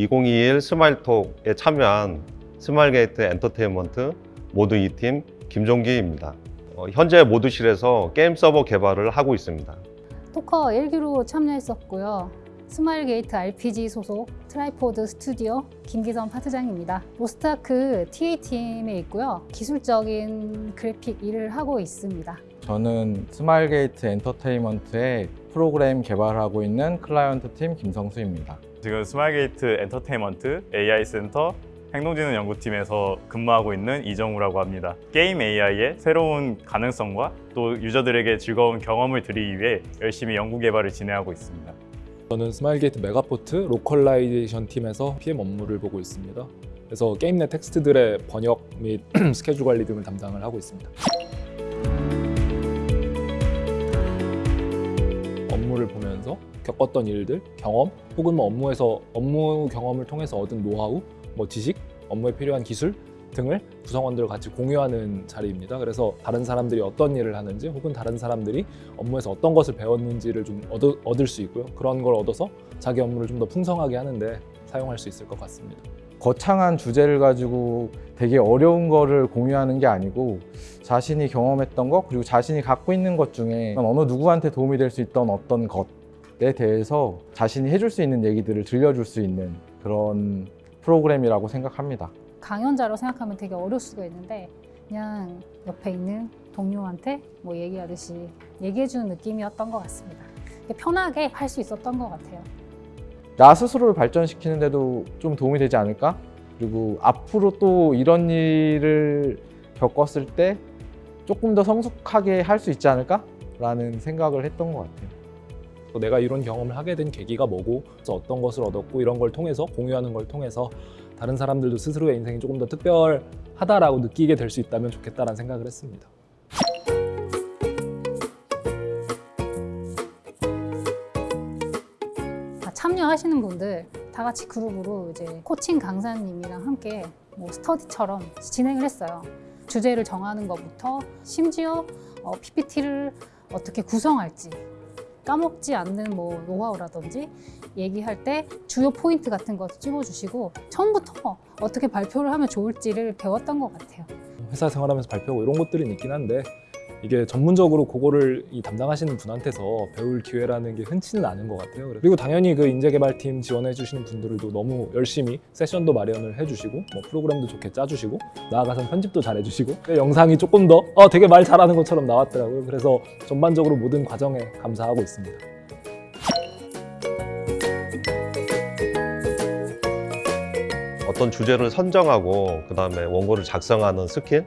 2021 스마일톡에 참여한 스마일게이트 엔터테인먼트 모드 2팀 김종기입니다. 어, 현재 모드실에서 게임 서버 개발을 하고 있습니다. 토커 1기로 참여했었고요. 스마일게이트 RPG 소속 트라이포드 스튜디오 김기선 파트장입니다. 로스트아크 TA-팀에 있고요. 기술적인 그래픽 일을 하고 있습니다. 저는 스마일게이트 엔터테인먼트의 프로그램 개발하고 있는 클라이언트 팀 김성수입니다. 지금 스마일게이트 엔터테인먼트 AI 센터 행동지능 연구팀에서 근무하고 있는 이정우라고 합니다. 게임 AI의 새로운 가능성과 또 유저들에게 즐거운 경험을 드리기 위해 열심히 연구 개발을 진행하고 있습니다. 저는 스마일게이트 메가포트 localization 팀에서 PM 업무를 보고 있습니다. 그래서 게임 내 텍스트들의 번역 및 스케줄 관리 등을 담당을 하고 있습니다. 업무를 보면서 겪었던 일들, 경험, 혹은 뭐 업무에서 업무 경험을 통해서 얻은 노하우, 뭐 지식, 업무에 필요한 기술 등을 구성원들과 같이 공유하는 자리입니다. 그래서 다른 사람들이 어떤 일을 하는지 혹은 다른 사람들이 업무에서 어떤 것을 배웠는지를 좀 얻, 얻을 수 있고요. 그런 걸 얻어서 자기 업무를 좀 더 풍성하게 하는데 사용할 수 있을 것 같습니다. 거창한 주제를 가지고 되게 어려운 거를 공유하는 게 아니고 자신이 경험했던 것 그리고 자신이 갖고 있는 것 중에 어느 누구한테 도움이 될 수 있던 어떤 것 에 대해서 자신이 해줄 수 있는 얘기들을 들려줄 수 있는 그런 프로그램이라고 생각합니다. 강연자로 생각하면 되게 어려울 수가 있는데 그냥 옆에 있는 동료한테 뭐 얘기하듯이 얘기해주는 느낌이었던 것 같습니다. 편하게 할 수 있었던 것 같아요. 나 스스로를 발전시키는 데도 좀 도움이 되지 않을까? 그리고 앞으로 또 이런 일을 겪었을 때 조금 더 성숙하게 할 수 있지 않을까? 라는 생각을 했던 것 같아요. 또 내가 이런 경험을 하게 된 계기가 뭐고 어떤 것을 얻었고 이런 걸 통해서 공유하는 걸 통해서 다른 사람들도 스스로의 인생이 조금 더 특별하다라고 느끼게 될 수 있다면 좋겠다라는 생각을 했습니다. 다 참여하시는 분들 다 같이 그룹으로 이제 코칭 강사님이랑 함께 뭐 스터디처럼 진행을 했어요. 주제를 정하는 것부터 심지어 어, PPT를 어떻게 구성할지 까먹지 않는 뭐 노하우라든지 얘기할 때 주요 포인트 같은 거 찍어주시고 처음부터 어떻게 발표를 하면 좋을지를 배웠던 것 같아요. 회사 생활하면서 발표하고 이런 것들은 있긴 한데 이게 전문적으로 그거를 이 담당하시는 분한테서 배울 기회라는 게 흔치는 않은 것 같아요. 그리고 당연히 그 인재개발팀 지원해 주시는 분들도 너무 열심히 세션도 마련을 해주시고 뭐 프로그램도 좋게 짜주시고 나아가서 편집도 잘해주시고 그 영상이 조금 더 어, 되게 말 잘하는 것처럼 나왔더라고요. 그래서 전반적으로 모든 과정에 감사하고 있습니다. 어떤 주제를 선정하고 그 다음에 원고를 작성하는 스킬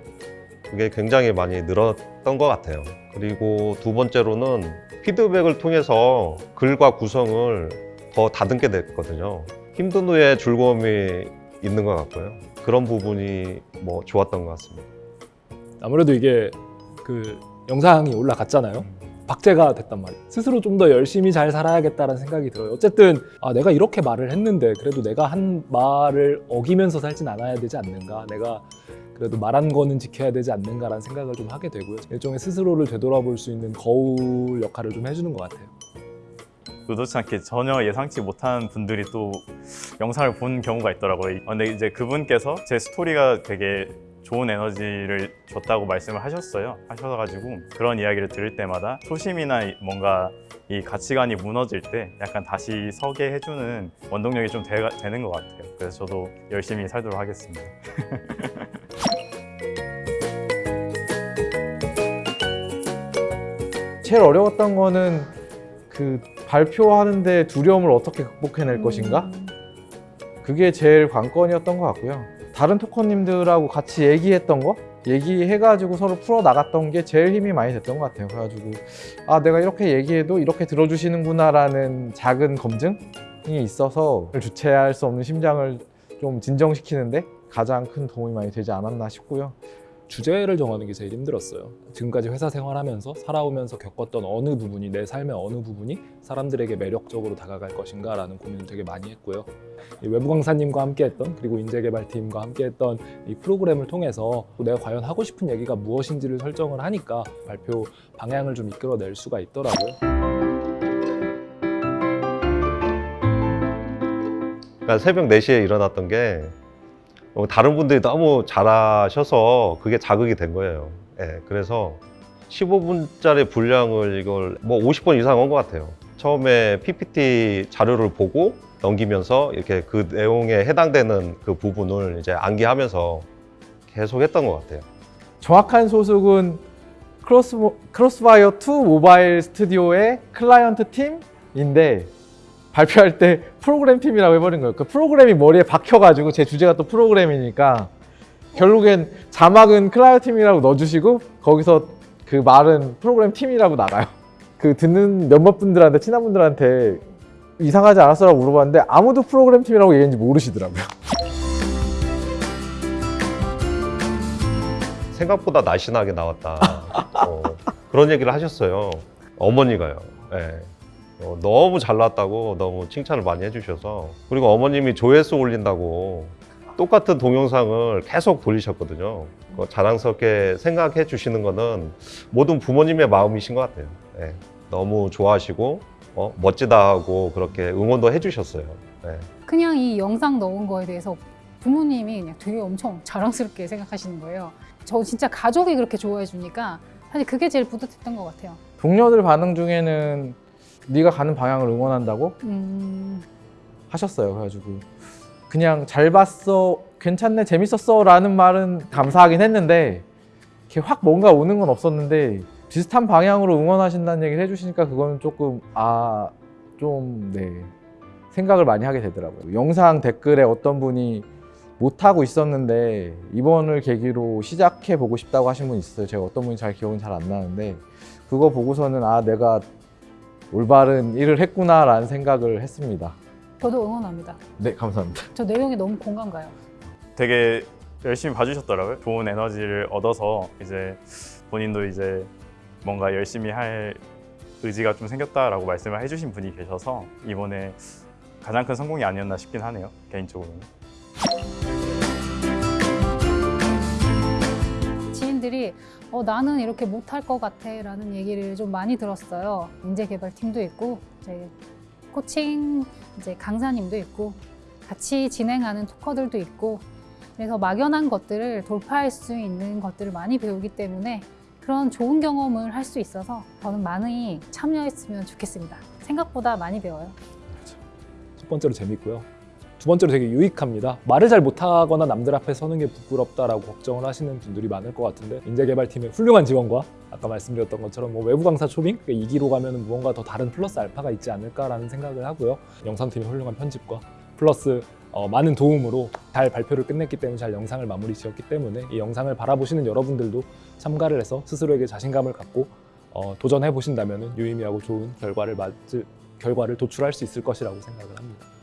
그게 굉장히 많이 늘었던 것 같아요. 그리고 두 번째로는 피드백을 통해서 글과 구성을 더 다듬게 됐거든요. 힘든 후에 즐거움이 있는 것 같고요. 그런 부분이 뭐 좋았던 것 같습니다. 아무래도 이게 그 영상이 올라갔잖아요. 박제가 됐단 말이에요. 스스로 좀 더 열심히 잘 살아야겠다는 생각이 들어요. 어쨌든 아, 내가 이렇게 말을 했는데 그래도 내가 한 말을 어기면서 살진 않아야 되지 않는가. 내가 그래도 말한 거는 지켜야 되지 않는가라는 생각을 좀 하게 되고요. 일종의 스스로를 되돌아볼 수 있는 거울 역할을 좀 해주는 것 같아요. 의도치 않게 전혀 예상치 못한 분들이 또 영상을 본 경우가 있더라고요. 어, 근데 이제 그분께서 제 스토리가 되게 좋은 에너지를 줬다고 말씀을 하셨어요. 하셔가지고 그런 이야기를 들을 때마다 초심이나 이- 뭔가 이 가치관이 무너질 때 약간 다시 서게 해주는 원동력이 좀 되, 되는 것 같아요. 그래서 저도 열심히 살도록 하겠습니다. 제일 어려웠던 거는 그 발표하는데 두려움을 어떻게 극복해낼 음. 것인가? 그게 제일 관건이었던 것 같고요. 다른 토커님들하고 같이 얘기했던 거, 얘기해가지고 서로 풀어 나갔던 게 제일 힘이 많이 됐던 것 같아요. 그래가지고 아 내가 이렇게 얘기해도 이렇게 들어주시는구나 라는 작은 검증이 있어서 주체할 수 없는 심장을 좀 진정시키는데 가장 큰 도움이 많이 되지 않았나 싶고요. 주제를 정하는 게 제일 힘들었어요. 지금까지 회사 생활하면서 살아오면서 겪었던 어느 부분이 내 삶의 어느 부분이 사람들에게 매력적으로 다가갈 것인가 라는 고민을 되게 많이 했고요. 이 외부 강사님과 함께 했던 그리고 인재개발팀과 함께 했던 이 프로그램을 통해서 내가 과연 하고 싶은 얘기가 무엇인지를 설정을 하니까 발표 방향을 좀 이끌어낼 수가 있더라고요. 그러니까 새벽 4시에 일어났던 게 어, 다른 분들이 너무 잘하셔서 그게 자극이 된 거예요. 예, 그래서 15분짜리 분량을 이걸 뭐 50번 이상 한 것 같아요. 처음에 PPT 자료를 보고 넘기면서 이렇게 그 내용에 해당되는 그 부분을 이제 암기하면서 계속 했던 것 같아요. 정확한 소속은 크로스, 크로스파이어 2 모바일 스튜디오의 클라이언트 팀인데 발표할 때 프로그램 팀이라고 해버린 거예요. 그 프로그램이 머리에 박혀가지고 제 주제가 또 프로그램이니까 결국엔 자막은 클라이언트 팀이라고 넣어주시고 거기서 그 말은 프로그램 팀이라고 나가요. 그 듣는 몇몇 분들한테 친한 분들한테 이상하지 않았어라고 물어봤는데 아무도 프로그램 팀이라고 얘기했는지 모르시더라고요. 생각보다 날씬하게 나왔다. 어, 그런 얘기를 하셨어요. 어머니가요. 예. 어, 너무 잘 나왔다고 너무 칭찬을 많이 해주셔서 그리고 어머님이 조회수 올린다고 똑같은 동영상을 계속 돌리셨거든요. 그거 자랑스럽게 생각해 주시는 거는 모든 부모님의 마음이신 것 같아요. 예. 너무 좋아하시고 어, 멋지다 하고 그렇게 응원도 해주셨어요. 예. 그냥 이 영상 넣은 거에 대해서 부모님이 그냥 되게 엄청 자랑스럽게 생각하시는 거예요. 저 진짜 가족이 그렇게 좋아해 주니까 사실 그게 제일 뿌듯했던 것 같아요. 동료들 반응 중에는 네가 가는 방향을 응원한다고 음, 하셨어요. 그래가지고 그냥 잘 봤어, 괜찮네, 재밌었어 라는 말은 감사하긴 했는데 이렇게 확 뭔가 오는 건 없었는데 비슷한 방향으로 응원하신다는 얘기를 해주시니까 그거는 조금 아 좀 네 생각을 많이 하게 되더라고요. 영상 댓글에 어떤 분이 못하고 있었는데 이번을 계기로 시작해 보고 싶다고 하신 분 있어요. 제가 어떤 분이 잘 기억은 잘 안 나는데 그거 보고서는 아 내가 올바른 일을 했구나라는 생각을 했습니다. 저도 응원합니다. 네 감사합니다. 저 내용이 너무 공감 가요. 되게 열심히 봐주셨더라고요. 좋은 에너지를 얻어서 이제 본인도 이제 뭔가 열심히 할 의지가 좀 생겼다라고 말씀을 해주신 분이 계셔서 이번에 가장 큰 성공이 아니었나 싶긴 하네요. 개인적으로는. 지인들이 어, 나는 이렇게 못할 것 같아 라는 얘기를 좀 많이 들었어요. 인재개발팀도 있고 이제 코칭 이제 강사님도 있고 같이 진행하는 토커들도 있고 그래서 막연한 것들을 돌파할 수 있는 것들을 많이 배우기 때문에 그런 좋은 경험을 할 수 있어서 저는 많이 참여했으면 좋겠습니다. 생각보다 많이 배워요. 첫 번째로 재밌고요. 두 번째로 되게 유익합니다. 말을 잘 못하거나 남들 앞에 서는 게 부끄럽다라고 걱정을 하시는 분들이 많을 것 같은데 인재개발팀의 훌륭한 지원과 아까 말씀드렸던 것처럼 뭐 외부 강사 초빙 그 2기로 가면 무언가 더 다른 플러스 알파가 있지 않을까라는 생각을 하고요. 영상팀의 훌륭한 편집과 플러스 어, 많은 도움으로 잘 발표를 끝냈기 때문에 잘 영상을 마무리 지었기 때문에 이 영상을 바라보시는 여러분들도 참가를 해서 스스로에게 자신감을 갖고 어, 도전해 보신다면 유의미하고 좋은 결과를 맞을 결과를 도출할 수 있을 것이라고 생각을 합니다.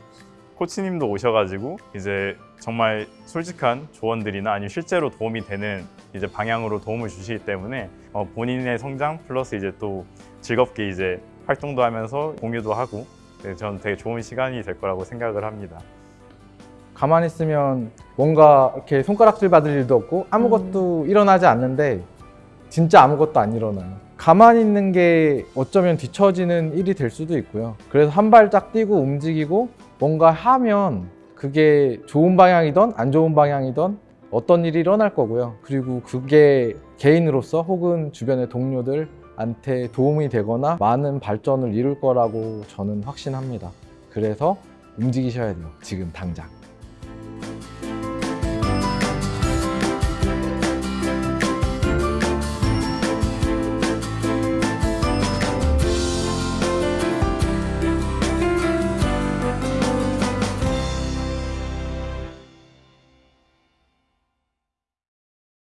코치님도 오셔가지고 이제 정말 솔직한 조언들이나 아니면 실제로 도움이 되는 이제 방향으로 도움을 주시기 때문에 어, 본인의 성장 플러스 이제 또 즐겁게 이제 활동도 하면서 공유도 하고 네, 저는 되게 좋은 시간이 될 거라고 생각을 합니다. 가만히 있으면 뭔가 이렇게 손가락질 받을 일도 없고 아무것도 일어나지 않는데 진짜 아무것도 안 일어나요. 가만히 있는 게 어쩌면 뒤처지는 일이 될 수도 있고요. 그래서 한 발짝 뛰고 움직이고 뭔가 하면 그게 좋은 방향이든 안 좋은 방향이든 어떤 일이 일어날 거고요. 그리고 그게 개인으로서 혹은 주변의 동료들한테 도움이 되거나 많은 발전을 이룰 거라고 저는 확신합니다. 그래서 움직이셔야 돼요. 지금 당장.